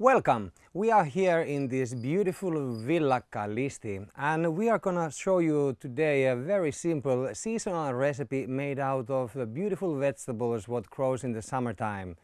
Welcome! We are here in this beautiful Villa Callisti and we are gonna show you today a very simple seasonal recipe made out of the beautiful vegetables what grows in the summertime.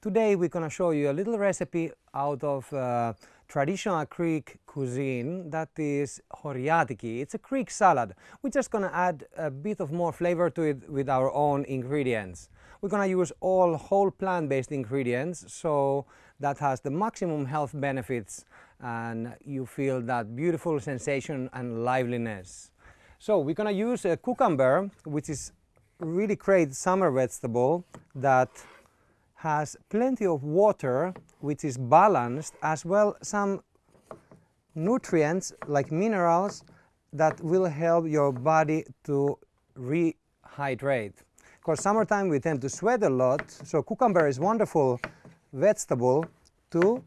Today we're gonna show you a little recipe out of uh, traditional Greek cuisine that is horiatiki. It's a Greek salad. We're just gonna add a bit of more flavor to it with our own ingredients. We're gonna use all whole plant-based ingredients so that has the maximum health benefits and you feel that beautiful sensation and liveliness. So we're going to use a cucumber which is really great summer vegetable that has plenty of water which is balanced as well some nutrients like minerals that will help your body to rehydrate. Because summertime we tend to sweat a lot so cucumber is wonderful vegetable to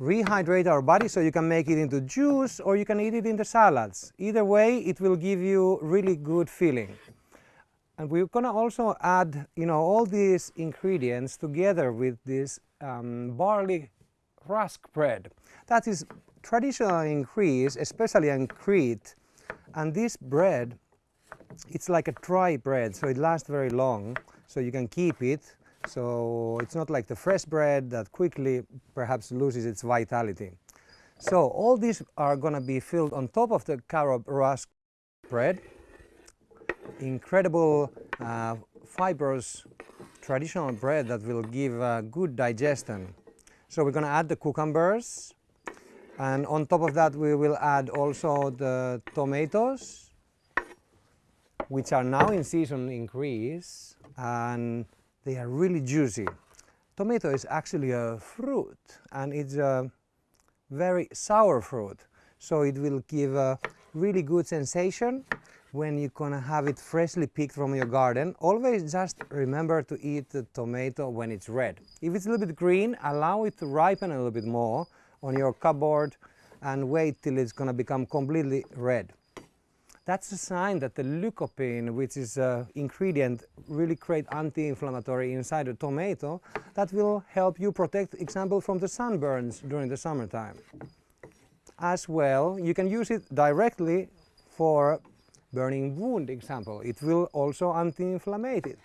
rehydrate our body so you can make it into juice or you can eat it in the salads. Either way it will give you really good feeling. And we're going to also add you know all these ingredients together with this um, barley rusk bread. That is traditional in Greece, especially in Crete. And this bread, it's like a dry bread, so it lasts very long, so you can keep it so it's not like the fresh bread that quickly perhaps loses its vitality. So all these are going to be filled on top of the carob rusk bread. Incredible uh, fibrous traditional bread that will give uh, good digestion. So we're going to add the cucumbers and on top of that we will add also the tomatoes which are now in season in Greece and they are really juicy. Tomato is actually a fruit and it's a very sour fruit. So it will give a really good sensation when you're gonna have it freshly picked from your garden. Always just remember to eat the tomato when it's red. If it's a little bit green, allow it to ripen a little bit more on your cupboard and wait till it's gonna become completely red. That's a sign that the lycopene, which is an ingredient really great anti-inflammatory inside a tomato, that will help you protect, example, from the sunburns during the summertime. As well, you can use it directly for burning wound example. It will also anti-inflammate it.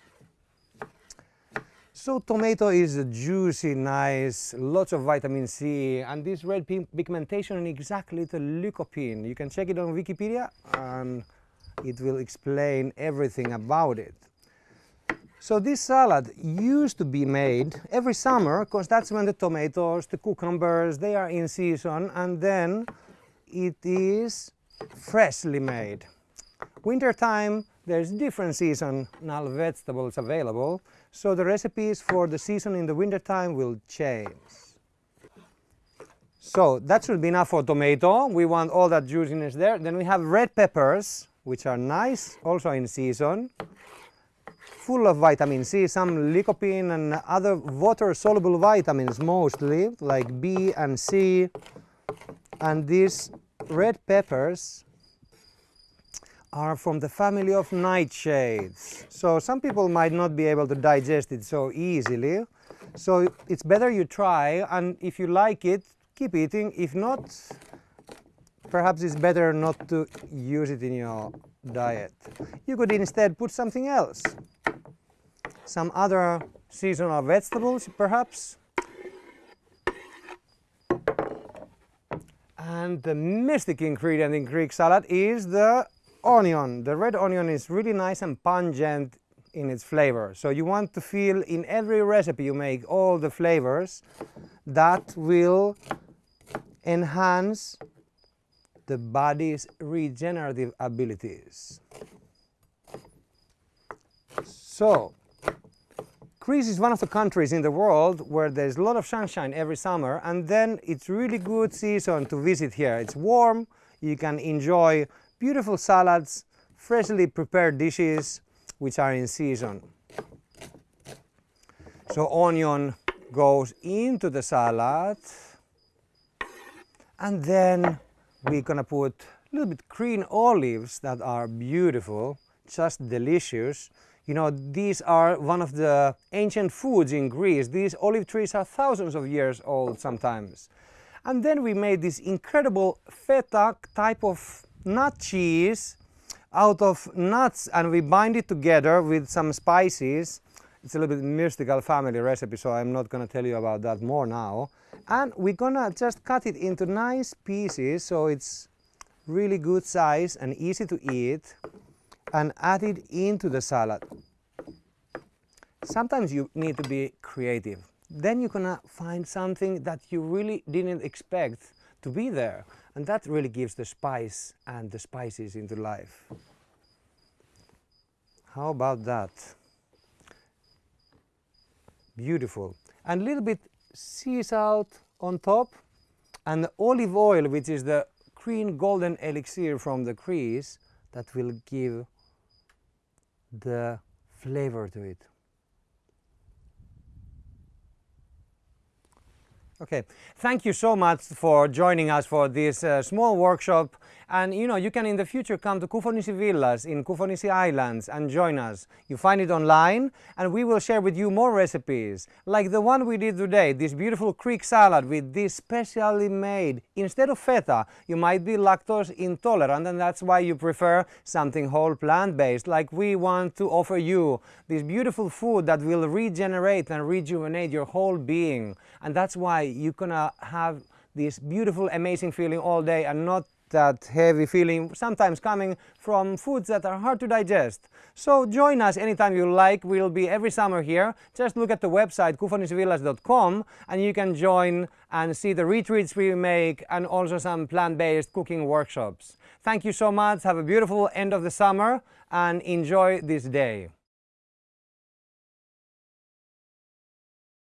So tomato is juicy, nice, lots of vitamin C, and this red pigmentation is exactly the lycopene. You can check it on Wikipedia and it will explain everything about it. So this salad used to be made every summer because that's when the tomatoes, the cucumbers, they are in season and then it is freshly made. Winter time there's different season, seasonal vegetables available so the recipes for the season in the winter time will change. So that should be enough for tomato. We want all that juiciness there. Then we have red peppers, which are nice, also in season. Full of vitamin C, some lycopene and other water-soluble vitamins mostly, like B and C. And these red peppers are from the family of nightshades. So some people might not be able to digest it so easily. So it's better you try and if you like it, keep eating. If not, perhaps it's better not to use it in your diet. You could instead put something else. Some other seasonal vegetables perhaps. And the mystic ingredient in Greek salad is the onion. The red onion is really nice and pungent in its flavor. So you want to feel in every recipe you make all the flavors that will enhance the body's regenerative abilities. So, Greece is one of the countries in the world where there's a lot of sunshine every summer and then it's really good season to visit here. It's warm, you can enjoy beautiful salads, freshly prepared dishes which are in season. So onion goes into the salad and then we're gonna put a little bit green olives that are beautiful just delicious. You know, these are one of the ancient foods in Greece. These olive trees are thousands of years old sometimes. And then we made this incredible feta type of nut cheese out of nuts and we bind it together with some spices. It's a little bit mystical family recipe, so I'm not gonna tell you about that more now. And we're gonna just cut it into nice pieces so it's really good size and easy to eat and add it into the salad. Sometimes you need to be creative. Then you're gonna find something that you really didn't expect to be there. And that really gives the spice and the spices into life. How about that? Beautiful. And a little bit sea salt on top and olive oil, which is the green golden elixir from the Greece that will give the flavor to it. Okay, thank you so much for joining us for this uh, small workshop and you know, you can in the future come to Koufonisi Villas in Koufonisi Islands and join us. You find it online and we will share with you more recipes like the one we did today, this beautiful Greek salad with this specially made, instead of feta, you might be lactose intolerant and that's why you prefer something whole plant-based like we want to offer you this beautiful food that will regenerate and rejuvenate your whole being and that's why you're gonna have this beautiful amazing feeling all day and not that heavy feeling sometimes coming from foods that are hard to digest. So join us anytime you like. We'll be every summer here. Just look at the website koufonisivillas.com and you can join and see the retreats we make and also some plant-based cooking workshops. Thank you so much. Have a beautiful end of the summer and enjoy this day.